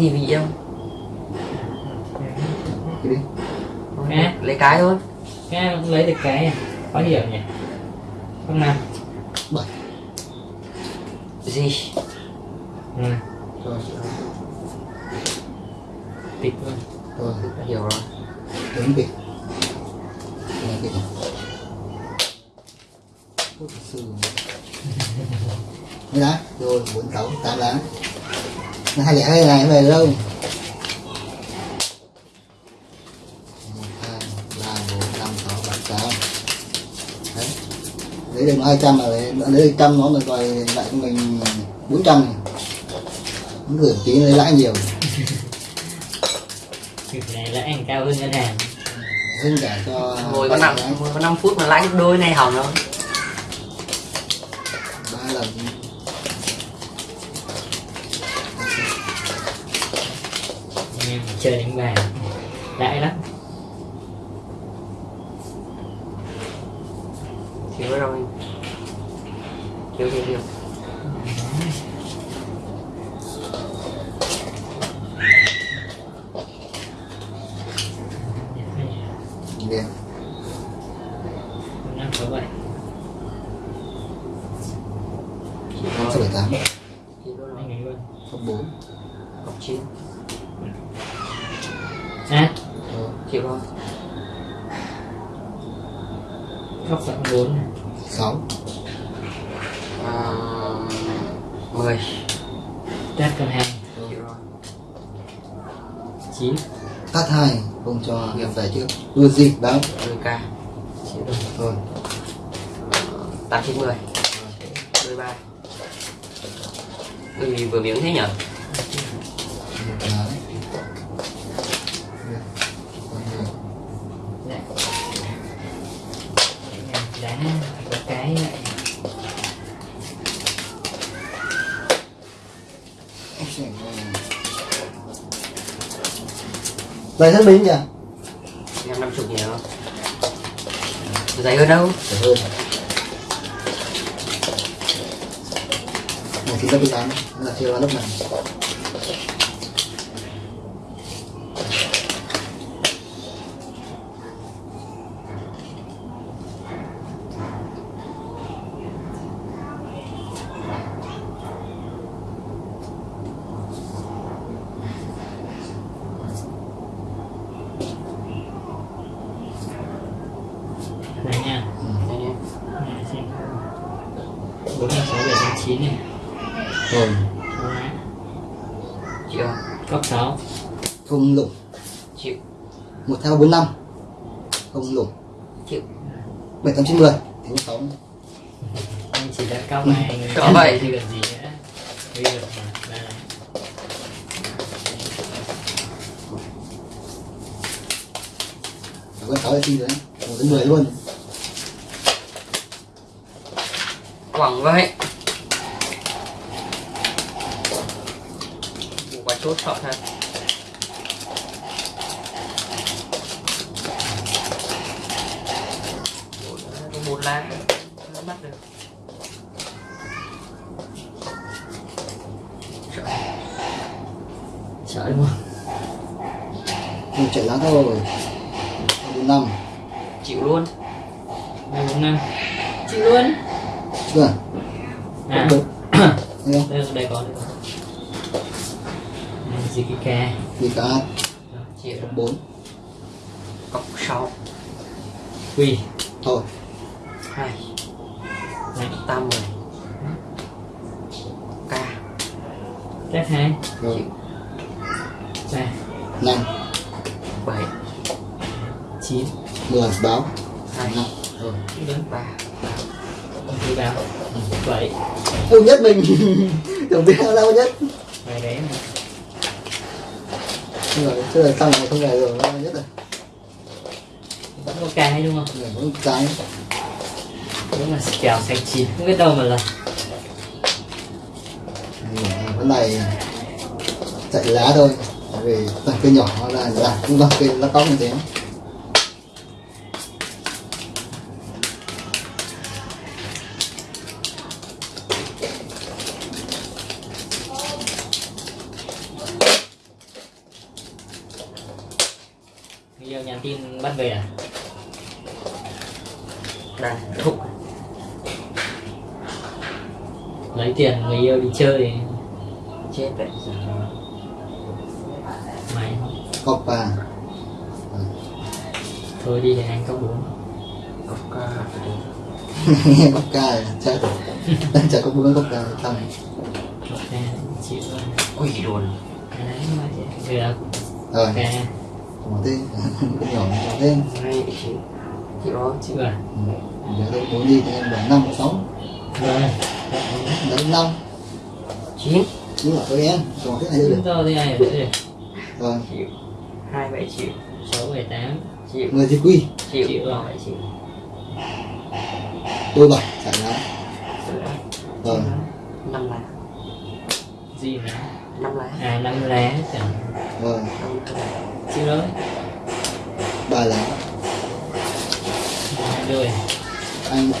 gì Đi đi Nè. lấy cái thôi. Nghe lấy được cái à? Khó hiểu nhỉ? Không nào. Gì? Ừ, rồi tịch luôn rồi hiểu rồi. Đứng kịp Nghe sư. Mấy lá rồi bốn sáu tám lá. Nó hai lẻ hai này về đâu một hai ba bốn năm sáu bảy tám đấy lấy được hai trăm là lấy lấy được trăm nó rồi rồi lại cho mình bốn trăm. Nó gửi tí lấy lãi nhiều. Việc này lãi cao hơn ngân hàng. Hơn cả cho ngồi có năm ngồi có 5 phút mà lãi gấp đôi này hỏng rồi. Ba lần Anh em chơi đánh bài Lãi lắm. Thiếu rồi. Thiếu thiếu thiếu đẹp năm sáu bảy chỉ sáu có bảy tám chỉ có anh ấy luôn không bốn cọc chín à Rồi, chịu thôi góc sáu bốn này. sáu. À, mười. Test con hai chịu rồi. Chín. Tắt hai không cho nghiệp về trước. Đưa gì báo mười k chịu rồi. Rồi tám chín mười. Mười ba. Ui, vừa miếng thế nhở đá có cái lại. Đây hết em năm chục nhiều. Dày hơn đâu? Phải hơn. Một tí lớp tám là chưa lớp này này sáu, không lủng, Chịu. Một theo bốn năm, không lủng, Chịu. 7 8 9 10 Thế 6 Anh chỉ đã cao mày Có vậy thì cần gì nữa? Bây giờ con sáu là chi đấy một đến mười luôn. Quẳng vậy. Bốn lá, có một lá không bắt được. Sợ. sợ đúng không? Một chạy lá thôi bốn năm. Chịu luôn. Bốn năm. Chịu luôn. Chưa? À. Không đây đây có đây có gì cái ca cả chịu bốn. Cọc sáu. Quy. Thôi. Hai. Này tam mười. K. Test hai. Rồi. Ba. Năm. Bảy. Chín. Mười. Báo. Hai. Năm. Rồi. Đúng ba. Không thứ báo bảy. Yêu nhất mình. Tưởng biết đâu nhất. Bài đấy mà rồi chứ là xong rồi không về rồi nhất rồi vẫn có cái đúng không? Người có cái đúng là kèo xanh chín không biết đâu mà là. Cái này chạy lá thôi tại vì cây nhỏ là là cũng là cây lá cóc như thế bắt về à? Đang thục. Lấy tiền người yêu đi chơi. Chết vậy giờ. Mày. Copa thôi đi thì anh có bốn có ca coca chắc. Chắc có bốn coca không ok chịu ui luôn cái đấy mà chị được. Rồi một tên cái nhỏ một tên đó chịu rồi giờ tôi muốn đi thì em bảy năm sáu rồi đấy năm. Chín. Nhưng mà tôi em. Còn thế này được chúng tôi thì ai ở đây? Rồi. Chịu hai bảy chịu sáu bảy tám. Chịu người thì quy. Chịu Chịu rồi. bảy chịu tôi bảy chạy lá rồi. Năm lá. Gì nữa? Năm lá. À năm lá chẳng. Rồi. Năm lá chịu rồi ba lá hai đôi anh mà.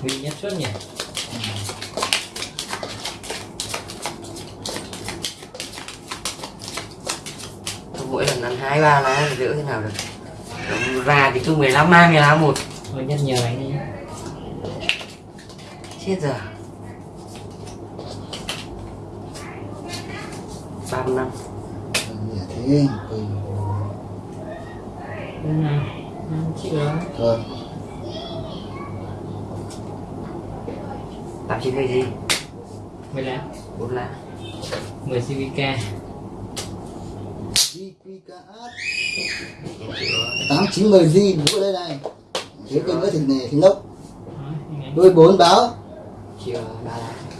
huy nhất suất nhỉ? Mỗi lần ăn hai ba lá thì đỡ thế nào được ra thì cứ 15 mang cái lá một. Thôi nhất nhờ anh đi chết giờ ba mươi năm Dạ thế ừ. Nào rồi rồi tám chín mươi gì? Mười lá bốn lá mười cvk GQKS em chịu rồi tám chín mười vũ ở đây này. Thiếu cái nữa thì này thì nốc đôi bốn báo. Ba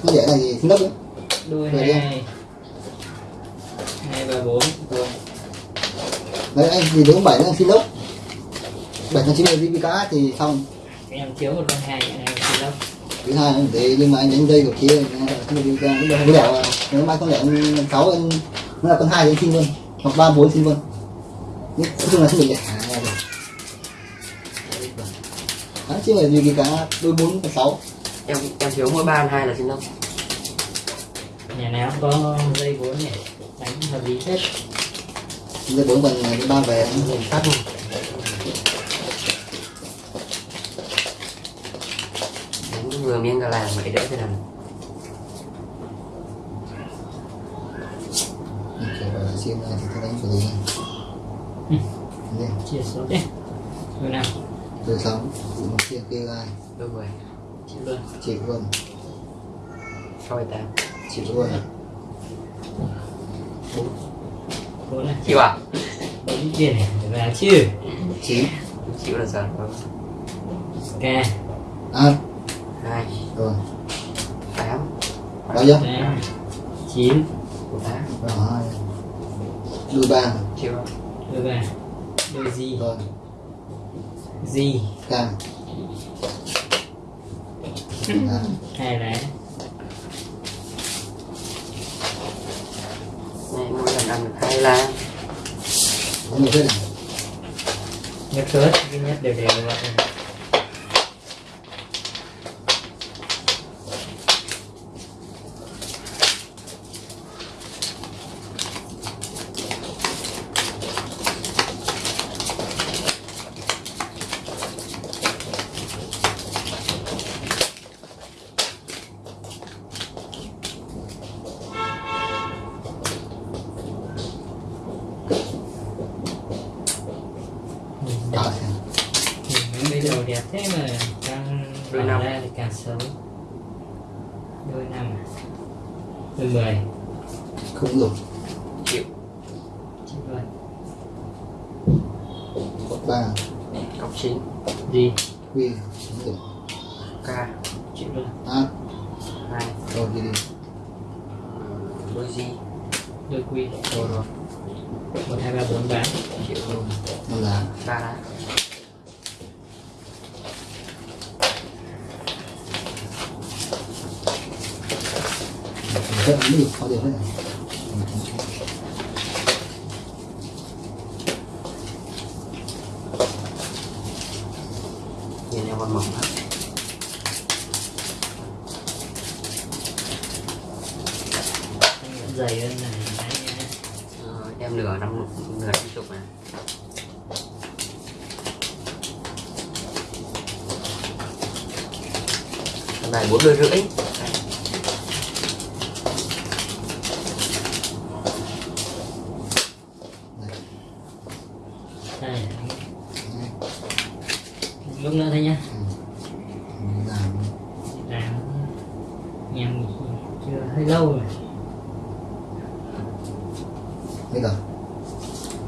không dễ này thì nốc nữa đôi Rồi hai hai ba bốn đấy anh thì đúng bảy đang xin nốc bảy trăm chín mươi GQKS thì xong. Em thiếu một con hai em xin lắm thứ hai là thế nhưng mà anh đánh dây của kia không được ra. Lúc đó không à. nếu mai không lẹo sáu anh nó là con hai thì anh xin luôn. Hoặc ba bốn xin luôn Nói chung là không được lẻ Đấy, chứ là gì cái cả đôi bốn và sáu. Em em thiếu mỗi ba hai là xin đâu. Nhà nào cũng có dây vốn nhỉ đánh hợp lý hết dây bốn còn cái ba về. Nhìn tắt luôn đánh vừa miếng gà làng vậy đỡ thế nào. Xin ra thì tôi đánh xử lý Ừ. Đây, chia số đấy rồi nào. Rồi xong. Một kia kia gai đôi mười chịu luôn. Chịu luôn. Sáu tám chịu luôn. Bốn. Này chịu à? Bốn tiền vào chứ chín chịu. Là giờ. Rồi k à. Hai. Rồi. Tám. Bao nhiêu? Tám chín. Một tám. Rồi. Hai đôi ba. Chịu. Rồi. đôi ba đôi gì rồi gì à, hai lá này mỗi lần ăn được hai lá có nhiều thế này nhất cớt cái nhất đều đều vậy 6 đôi 5 đôi 10 không được chịu. Chịu rồi. Cộng 3 cộng 9 gì? Quy. Không được k chịu rồi. A, 2 rồi gì? Đi đôi gì? Đôi quy. Rồi rồi. 1, 2, 3, 4 bán. Chịu luôn, 5 lá 3 lá rất là nhiều có điều này con mỏng lắm dày hơn này đấy nha Rồi, em nửa năm nửa năm chục này này bốn đôi rưỡi. Đây, đây lúc nữa thôi nhá. Làm làm nhầm chưa hơi lâu rồi. Bây giờ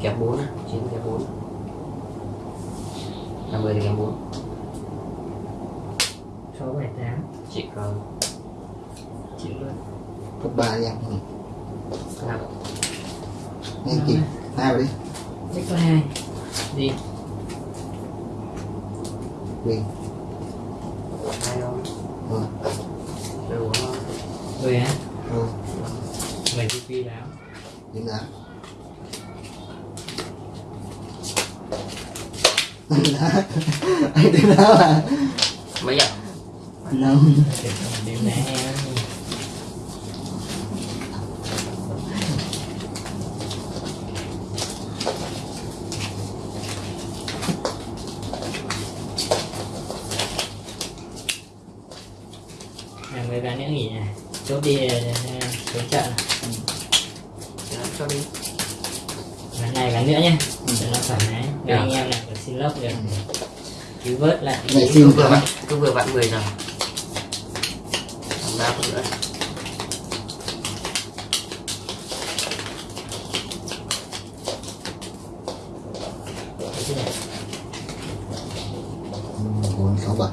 kẹp bốn á chín kẹp bốn. Năm mươi thì kẹp bốn. Sáu bảy tám. Chị có chịu luôn cấp ba đi em ừ. nhanh kịp hai vào đi. Chắc có hai đi. Quỳ hai không rồi đôi bốn không? Người đi quy đáo điểm giá anh điểm giá là mấy ạ năm điểm nãy em à, mấy bạn nữa nghỉ này chốt đi ờ, xuống chợ này. Thì nó cho đi ván này ván nữa nhé cho nó thoải mái để anh em lại được xin lốc được cứ xin vừa vặn cứ vừa vặn 10 giờ. Còn ba phút nữa. Bốn sáu bảy.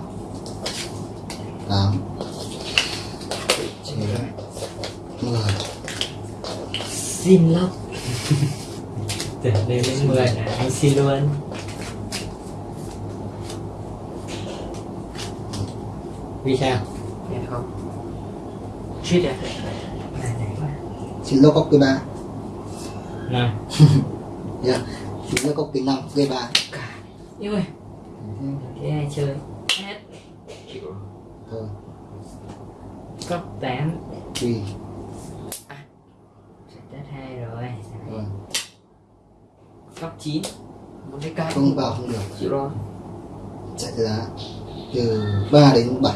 Tám. Chín mười. Xin lốc tưởng lên đến 10 là anh xin luôn vì sao thấy không. À này này quá xin lỗi cốc cái ba. Nào. Yeah. xin lỗi cốc cái năm cái ba. Yêu ơi. Thế ai chơi hết. Chịu. Thôi. Cốc 8 quỳ đất hai rồi. Rồi. Cốc 9 muốn thấy cay không vào không được. Chịu rồi. Chạy giá từ 3 đến 7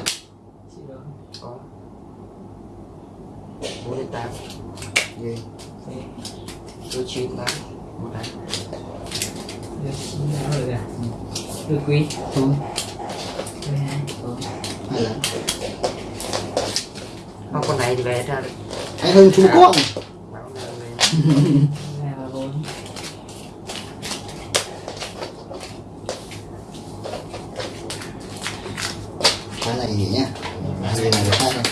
chịu rồi có bốn đến tám Ghê. Đôi chín tám một được à được quý thôi 12 thôi hai lần không con này thì về ra được anh hơn chú con báo là nghỉ nhá. Đây là cái hai này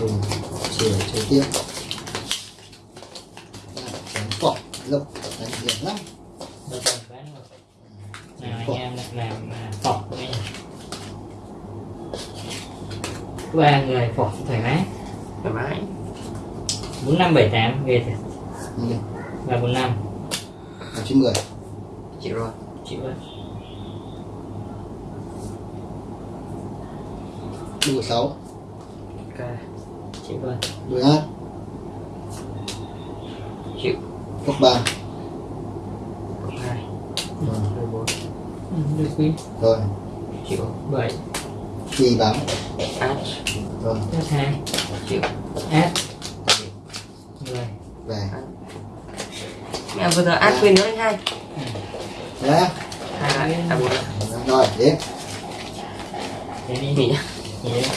rồi chiều chơi tiếp đánh cọc lộc đánh điểm lắm được rồi bán rồi nào anh em làm à, phỏng đây ba người phỏng thoải mái. Thoải mái. Bốn năm bảy tám ghê thật Ừ, và bốn năm. Là chín mười. Chịu rồi chịu rồi đua sáu. Ok. Chịu rồi đuôi hát chịu cốc ba cộng hai rồi đôi bốn Ừ, được quý. Rồi. Chịu. Bảy. Kỳ bám át rồi. Đất hai. Chịu. Át người về. Mẹ vừa giờ át quên nữa anh hai. Nhá hai lại à bốn rồi thế đi. Nghỉ nhá. Nghỉ đi